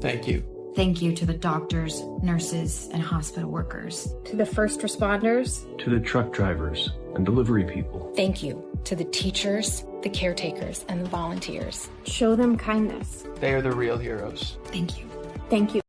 Thank you. Thank you to the doctors, nurses, and hospital workers. To the first responders. To the truck drivers and delivery people. Thank you to the teachers, the caretakers, and the volunteers. Show them kindness. They are the real heroes. Thank you. Thank you.